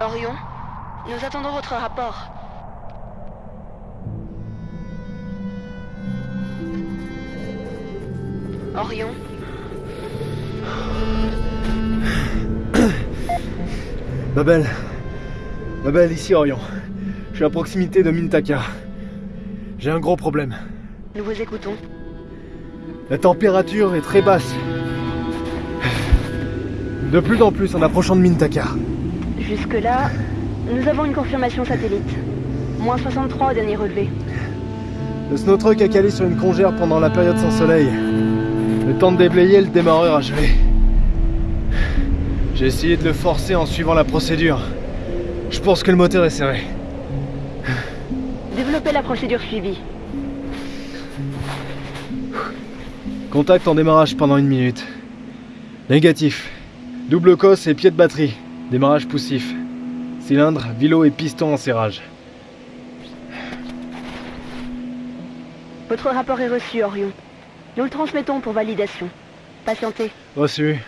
Orion, nous attendons votre rapport. Orion, Babel. Babel, ici Orion. Je suis à proximité de Mintaka. J'ai un gros problème. nous vous écoutons. La température est très basse. De plus en plus en approchant de Mintaka. Jusque-là, nous avons une confirmation satellite. Moins 63 au dernier relevé. Le snow truck a calé sur une congère pendant la période sans soleil. Le temps de déblayer, le démarreur a gelé. J'ai essayé de le forcer en suivant la procédure. Je pense que le moteur est serré. Développez la procédure suivie. Contact en démarrage pendant une minute. Négatif. Double cosse et pied de batterie. Démarrage poussif. Cylindre, vilo et piston en serrage. Votre rapport est reçu, Orion. Nous le transmettons pour validation. Patientez. Reçu.